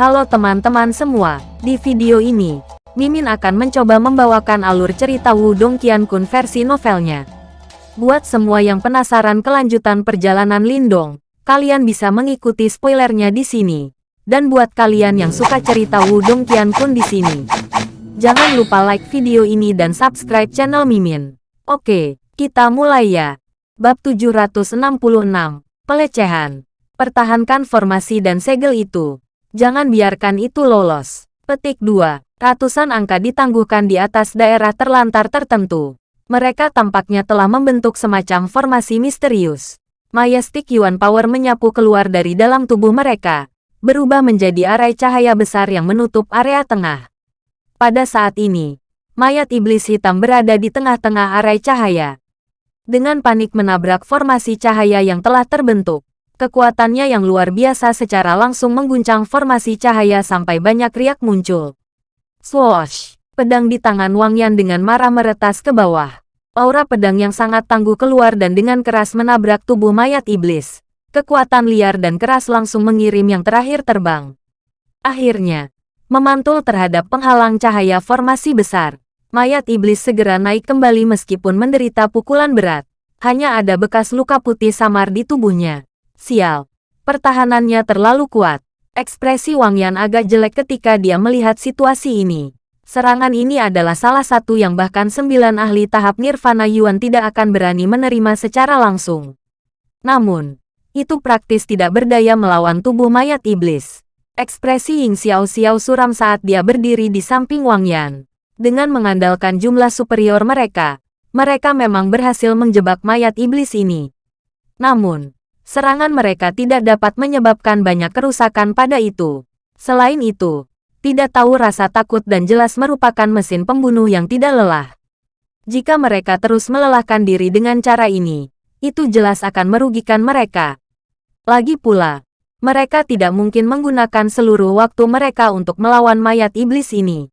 Halo teman-teman semua, di video ini, Mimin akan mencoba membawakan alur cerita Wudong Qiankun versi novelnya. Buat semua yang penasaran kelanjutan perjalanan Lindong, kalian bisa mengikuti spoilernya di sini. Dan buat kalian yang suka cerita Wudong Qiankun di sini, jangan lupa like video ini dan subscribe channel Mimin. Oke, kita mulai ya. Bab 766, Pelecehan. Pertahankan formasi dan segel itu. Jangan biarkan itu lolos. Petik 2. Ratusan angka ditangguhkan di atas daerah terlantar tertentu. Mereka tampaknya telah membentuk semacam formasi misterius. Majestic Yuan Power menyapu keluar dari dalam tubuh mereka, berubah menjadi arai cahaya besar yang menutup area tengah. Pada saat ini, mayat iblis hitam berada di tengah-tengah arai cahaya. Dengan panik menabrak formasi cahaya yang telah terbentuk, Kekuatannya yang luar biasa secara langsung mengguncang formasi cahaya sampai banyak riak muncul. Swoosh! Pedang di tangan Wang Yan dengan marah meretas ke bawah. Aura pedang yang sangat tangguh keluar dan dengan keras menabrak tubuh mayat iblis. Kekuatan liar dan keras langsung mengirim yang terakhir terbang. Akhirnya, memantul terhadap penghalang cahaya formasi besar. Mayat iblis segera naik kembali meskipun menderita pukulan berat. Hanya ada bekas luka putih samar di tubuhnya. Sial, pertahanannya terlalu kuat. Ekspresi Wang Yan agak jelek ketika dia melihat situasi ini. Serangan ini adalah salah satu yang bahkan sembilan ahli tahap Nirvana Yuan tidak akan berani menerima secara langsung. Namun, itu praktis tidak berdaya melawan tubuh mayat iblis. Ekspresi Ying Xiao Xiao suram saat dia berdiri di samping Wang Yan. Dengan mengandalkan jumlah superior mereka, mereka memang berhasil menjebak mayat iblis ini. Namun, serangan mereka tidak dapat menyebabkan banyak kerusakan pada itu. Selain itu, tidak tahu rasa takut dan jelas merupakan mesin pembunuh yang tidak lelah. Jika mereka terus melelahkan diri dengan cara ini, itu jelas akan merugikan mereka. Lagi pula, mereka tidak mungkin menggunakan seluruh waktu mereka untuk melawan mayat iblis ini.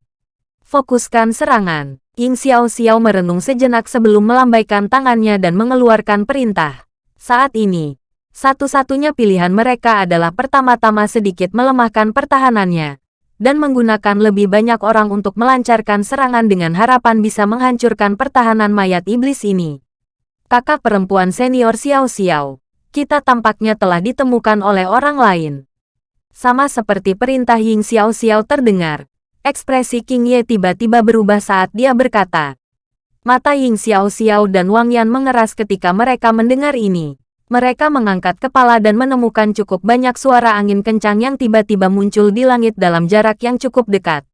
Fokuskan serangan. Ying Xiao Xiao merenung sejenak sebelum melambaikan tangannya dan mengeluarkan perintah. Saat ini, satu-satunya pilihan mereka adalah pertama-tama sedikit melemahkan pertahanannya, dan menggunakan lebih banyak orang untuk melancarkan serangan dengan harapan bisa menghancurkan pertahanan mayat iblis ini. Kakak perempuan senior Xiao Xiao, kita tampaknya telah ditemukan oleh orang lain. Sama seperti perintah Ying Xiao Xiao terdengar, ekspresi King Ye tiba-tiba berubah saat dia berkata. Mata Ying Xiao Xiao dan Wang Yan mengeras ketika mereka mendengar ini. Mereka mengangkat kepala dan menemukan cukup banyak suara angin kencang yang tiba-tiba muncul di langit dalam jarak yang cukup dekat.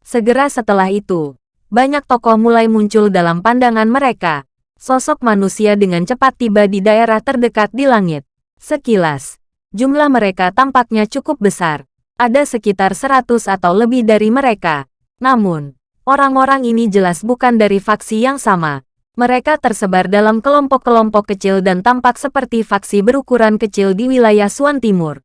Segera setelah itu, banyak tokoh mulai muncul dalam pandangan mereka. Sosok manusia dengan cepat tiba di daerah terdekat di langit. Sekilas, jumlah mereka tampaknya cukup besar. Ada sekitar seratus atau lebih dari mereka. Namun, orang-orang ini jelas bukan dari faksi yang sama. Mereka tersebar dalam kelompok-kelompok kecil dan tampak seperti faksi berukuran kecil di wilayah Suan Timur.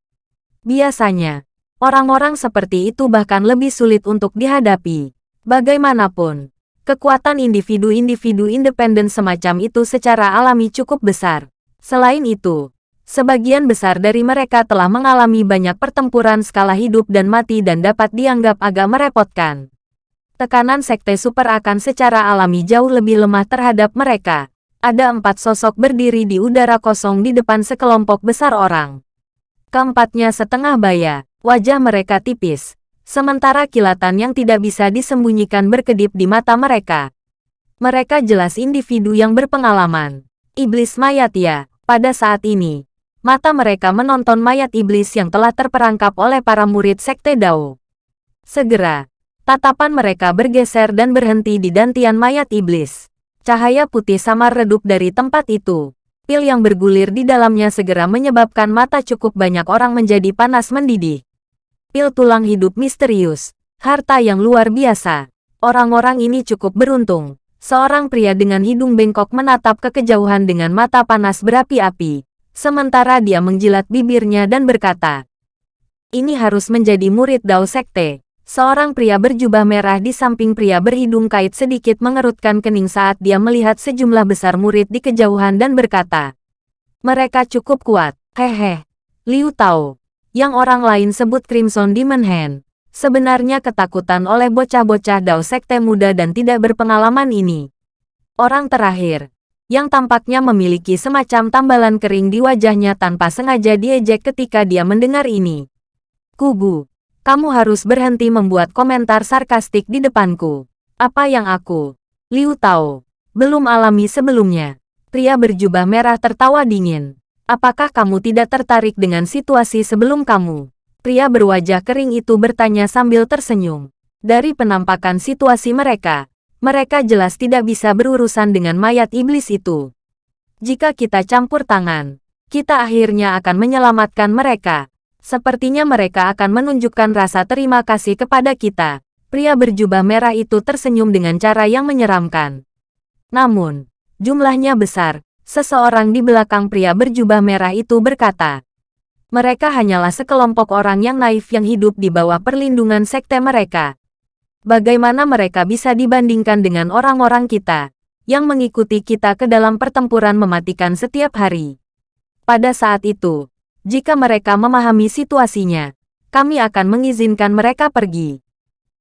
Biasanya, orang-orang seperti itu bahkan lebih sulit untuk dihadapi. Bagaimanapun, kekuatan individu-individu independen semacam itu secara alami cukup besar. Selain itu, sebagian besar dari mereka telah mengalami banyak pertempuran skala hidup dan mati dan dapat dianggap agak merepotkan tekanan sekte super akan secara alami jauh lebih lemah terhadap mereka. Ada empat sosok berdiri di udara kosong di depan sekelompok besar orang. Keempatnya setengah baya, wajah mereka tipis. Sementara kilatan yang tidak bisa disembunyikan berkedip di mata mereka. Mereka jelas individu yang berpengalaman. Iblis mayat ya, pada saat ini. Mata mereka menonton mayat iblis yang telah terperangkap oleh para murid Sekte Dao. Segera, Tatapan mereka bergeser dan berhenti di dantian mayat iblis. Cahaya putih samar redup dari tempat itu. Pil yang bergulir di dalamnya segera menyebabkan mata cukup banyak orang menjadi panas mendidih. Pil tulang hidup misterius. Harta yang luar biasa. Orang-orang ini cukup beruntung. Seorang pria dengan hidung bengkok menatap ke kejauhan dengan mata panas berapi-api. Sementara dia menjilat bibirnya dan berkata, Ini harus menjadi murid Dao Sekte. Seorang pria berjubah merah di samping pria berhidung kait sedikit mengerutkan kening saat dia melihat sejumlah besar murid di kejauhan dan berkata, Mereka cukup kuat, hehe. Liu Tao, yang orang lain sebut Crimson Demon Hand, sebenarnya ketakutan oleh bocah-bocah Dao Sekte muda dan tidak berpengalaman ini. Orang terakhir, yang tampaknya memiliki semacam tambalan kering di wajahnya tanpa sengaja diejek ketika dia mendengar ini. Kubu, kamu harus berhenti membuat komentar sarkastik di depanku. Apa yang aku, Liu Tao, belum alami sebelumnya. Pria berjubah merah tertawa dingin. Apakah kamu tidak tertarik dengan situasi sebelum kamu? Pria berwajah kering itu bertanya sambil tersenyum. Dari penampakan situasi mereka, mereka jelas tidak bisa berurusan dengan mayat iblis itu. Jika kita campur tangan, kita akhirnya akan menyelamatkan mereka. Sepertinya mereka akan menunjukkan rasa terima kasih kepada kita. Pria berjubah merah itu tersenyum dengan cara yang menyeramkan. Namun, jumlahnya besar, Seseorang di belakang pria berjubah merah itu berkata, mereka hanyalah sekelompok orang yang naif yang hidup di bawah perlindungan sekte mereka. Bagaimana mereka bisa dibandingkan dengan orang-orang kita, yang mengikuti kita ke dalam pertempuran mematikan setiap hari? Pada saat itu, jika mereka memahami situasinya, kami akan mengizinkan mereka pergi.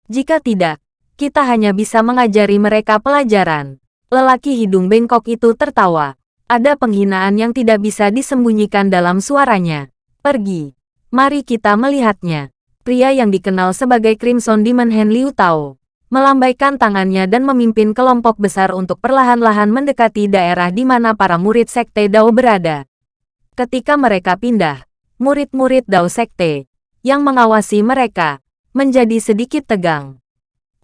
Jika tidak, kita hanya bisa mengajari mereka pelajaran. Lelaki hidung bengkok itu tertawa. Ada penghinaan yang tidak bisa disembunyikan dalam suaranya. Pergi. Mari kita melihatnya. Pria yang dikenal sebagai Crimson Demon Hen Liu Tao melambaikan tangannya dan memimpin kelompok besar untuk perlahan-lahan mendekati daerah di mana para murid Sekte Dao berada. Ketika mereka pindah, murid-murid Dao Sekte yang mengawasi mereka menjadi sedikit tegang.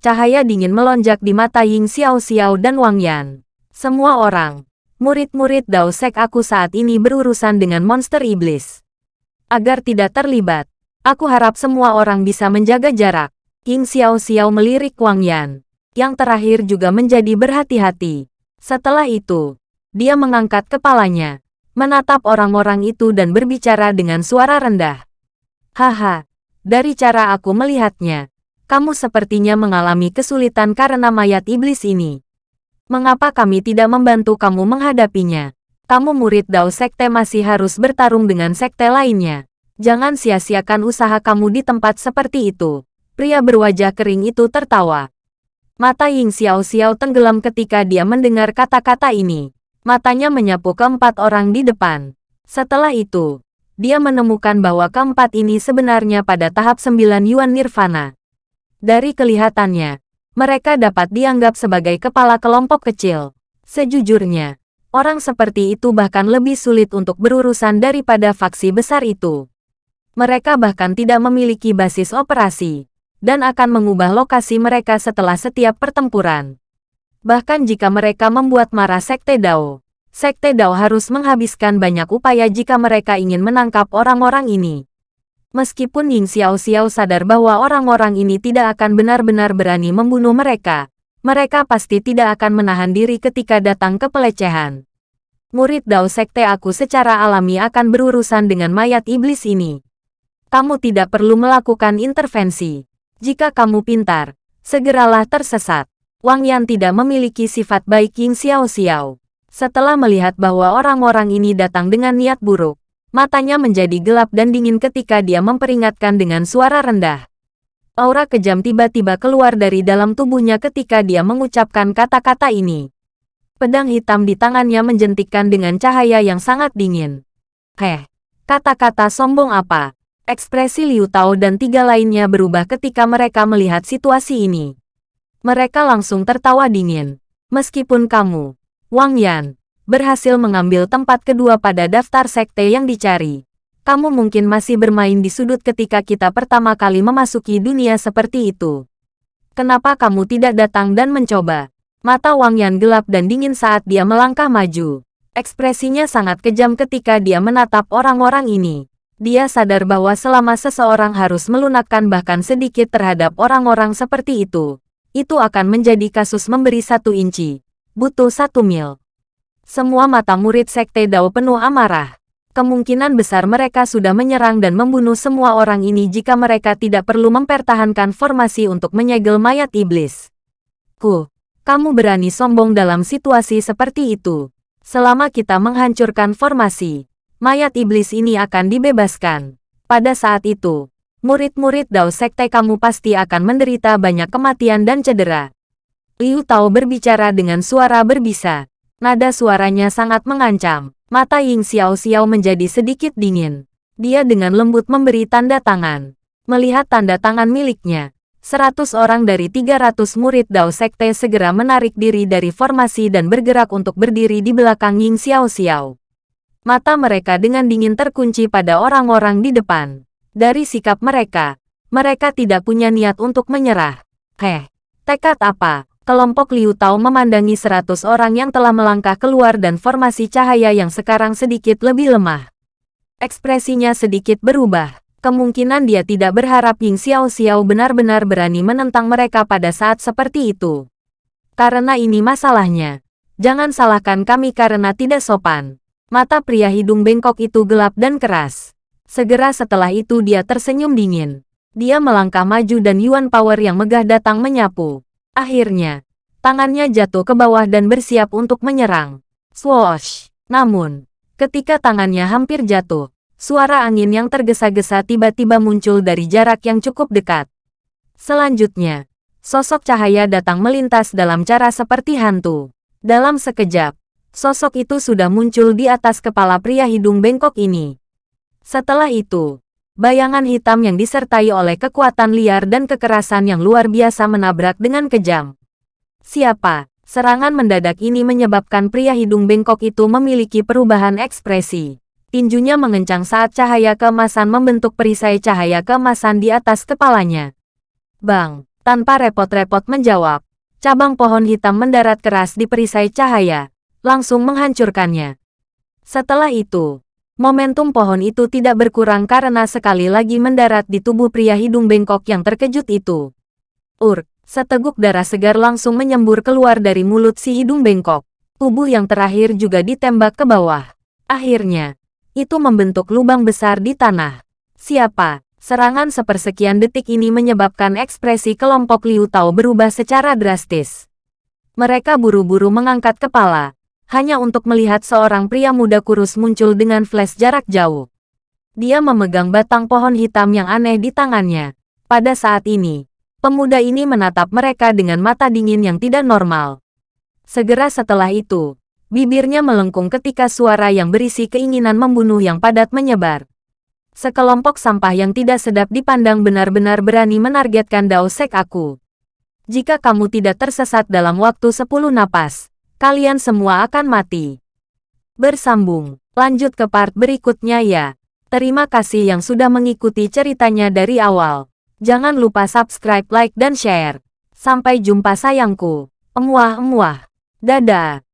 Cahaya dingin melonjak di mata Ying Xiao Xiao dan Wang Yan. Semua orang, Murid-murid Dao Sek aku saat ini berurusan dengan monster iblis. Agar tidak terlibat, aku harap semua orang bisa menjaga jarak. King Xiao Xiao melirik Wang Yan. Yang terakhir juga menjadi berhati-hati. Setelah itu, dia mengangkat kepalanya, menatap orang-orang itu dan berbicara dengan suara rendah. Haha, dari cara aku melihatnya, kamu sepertinya mengalami kesulitan karena mayat iblis ini. Mengapa kami tidak membantu kamu menghadapinya? Kamu murid Dao Sekte masih harus bertarung dengan sekte lainnya. Jangan sia-siakan usaha kamu di tempat seperti itu. Pria berwajah kering itu tertawa. Mata Ying Xiao Xiao tenggelam ketika dia mendengar kata-kata ini. Matanya menyapu keempat orang di depan. Setelah itu, dia menemukan bahwa keempat ini sebenarnya pada tahap sembilan Yuan Nirvana. Dari kelihatannya, mereka dapat dianggap sebagai kepala kelompok kecil. Sejujurnya, orang seperti itu bahkan lebih sulit untuk berurusan daripada faksi besar itu. Mereka bahkan tidak memiliki basis operasi, dan akan mengubah lokasi mereka setelah setiap pertempuran. Bahkan jika mereka membuat marah Sekte Dao, Sekte Dao harus menghabiskan banyak upaya jika mereka ingin menangkap orang-orang ini. Meskipun Ying Xiao Xiao sadar bahwa orang-orang ini tidak akan benar-benar berani membunuh mereka, mereka pasti tidak akan menahan diri ketika datang ke pelecehan. Murid Dao Sekte aku secara alami akan berurusan dengan mayat iblis ini. Kamu tidak perlu melakukan intervensi. Jika kamu pintar, segeralah tersesat. Wang Yan tidak memiliki sifat baik Ying Xiao Xiao. Setelah melihat bahwa orang-orang ini datang dengan niat buruk, Matanya menjadi gelap dan dingin ketika dia memperingatkan dengan suara rendah. Aura kejam tiba-tiba keluar dari dalam tubuhnya ketika dia mengucapkan kata-kata ini. Pedang hitam di tangannya menjentikkan dengan cahaya yang sangat dingin. Heh, kata-kata sombong apa? Ekspresi Liu Tao dan tiga lainnya berubah ketika mereka melihat situasi ini. Mereka langsung tertawa dingin. Meskipun kamu, Wang Yan, berhasil mengambil tempat kedua pada daftar sekte yang dicari. Kamu mungkin masih bermain di sudut ketika kita pertama kali memasuki dunia seperti itu. Kenapa kamu tidak datang dan mencoba? Mata Wang Yan gelap dan dingin saat dia melangkah maju. Ekspresinya sangat kejam ketika dia menatap orang-orang ini. Dia sadar bahwa selama seseorang harus melunakkan bahkan sedikit terhadap orang-orang seperti itu, itu akan menjadi kasus memberi satu inci. Butuh satu mil. Semua mata murid Sekte Dao penuh amarah. Kemungkinan besar mereka sudah menyerang dan membunuh semua orang ini jika mereka tidak perlu mempertahankan formasi untuk menyegel mayat iblis. Ku, kamu berani sombong dalam situasi seperti itu. Selama kita menghancurkan formasi, mayat iblis ini akan dibebaskan. Pada saat itu, murid-murid Dao Sekte kamu pasti akan menderita banyak kematian dan cedera. Liu Tao berbicara dengan suara berbisa. Nada suaranya sangat mengancam. Mata Ying Xiao Xiao menjadi sedikit dingin. Dia dengan lembut memberi tanda tangan. Melihat tanda tangan miliknya, Seratus orang dari 300 murid Dao Sekte segera menarik diri dari formasi dan bergerak untuk berdiri di belakang Ying Xiao Xiao. Mata mereka dengan dingin terkunci pada orang-orang di depan. Dari sikap mereka, mereka tidak punya niat untuk menyerah. Heh, tekad apa? Kelompok Liu Tao memandangi seratus orang yang telah melangkah keluar dan formasi cahaya yang sekarang sedikit lebih lemah. Ekspresinya sedikit berubah kemungkinan dia tidak berharap Ying Xiao Xiao benar-benar berani menentang mereka pada saat seperti itu. Karena ini masalahnya. Jangan salahkan kami karena tidak sopan. Mata pria hidung bengkok itu gelap dan keras. Segera setelah itu dia tersenyum dingin. Dia melangkah maju dan Yuan Power yang megah datang menyapu. Akhirnya, tangannya jatuh ke bawah dan bersiap untuk menyerang. Swoosh! Namun, ketika tangannya hampir jatuh, Suara angin yang tergesa-gesa tiba-tiba muncul dari jarak yang cukup dekat. Selanjutnya, sosok cahaya datang melintas dalam cara seperti hantu. Dalam sekejap, sosok itu sudah muncul di atas kepala pria hidung bengkok ini. Setelah itu, bayangan hitam yang disertai oleh kekuatan liar dan kekerasan yang luar biasa menabrak dengan kejam. Siapa? Serangan mendadak ini menyebabkan pria hidung bengkok itu memiliki perubahan ekspresi. Tinjunya mengencang saat cahaya keemasan membentuk perisai cahaya keemasan di atas kepalanya. Bang, tanpa repot-repot menjawab, cabang pohon hitam mendarat keras di perisai cahaya, langsung menghancurkannya. Setelah itu, momentum pohon itu tidak berkurang karena sekali lagi mendarat di tubuh pria hidung bengkok yang terkejut itu. Ur, seteguk darah segar langsung menyembur keluar dari mulut si hidung bengkok. Tubuh yang terakhir juga ditembak ke bawah. Akhirnya, itu membentuk lubang besar di tanah. Siapa? Serangan sepersekian detik ini menyebabkan ekspresi kelompok Liu Tao berubah secara drastis. Mereka buru-buru mengangkat kepala, hanya untuk melihat seorang pria muda kurus muncul dengan flash jarak jauh. Dia memegang batang pohon hitam yang aneh di tangannya. Pada saat ini, pemuda ini menatap mereka dengan mata dingin yang tidak normal. Segera setelah itu, Bibirnya melengkung ketika suara yang berisi keinginan membunuh yang padat menyebar. Sekelompok sampah yang tidak sedap dipandang benar-benar berani menargetkan Dao Sek aku. Jika kamu tidak tersesat dalam waktu 10 napas, kalian semua akan mati. Bersambung, lanjut ke part berikutnya ya. Terima kasih yang sudah mengikuti ceritanya dari awal. Jangan lupa subscribe, like, dan share. Sampai jumpa sayangku. Emuah-emuah. Dadah.